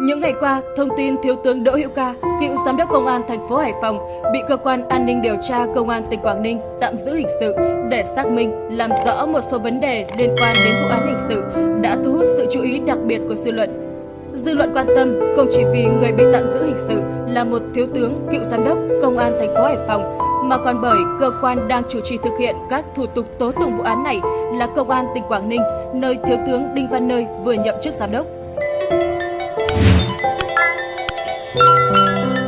Những ngày qua, thông tin Thiếu tướng Đỗ Hữu Ca, cựu giám đốc công an thành phố Hải Phòng bị cơ quan an ninh điều tra công an tỉnh Quảng Ninh tạm giữ hình sự để xác minh, làm rõ một số vấn đề liên quan đến vụ án hình sự đã thu hút sự chú ý đặc biệt của dư luận. Dư luận quan tâm không chỉ vì người bị tạm giữ hình sự là một thiếu tướng cựu giám đốc công an thành phố Hải Phòng mà còn bởi cơ quan đang chủ trì thực hiện các thủ tục tố tụng vụ án này là công an tỉnh Quảng Ninh, nơi thiếu tướng Đinh Văn Nơi vừa nhậm chức giám đốc. Thank you.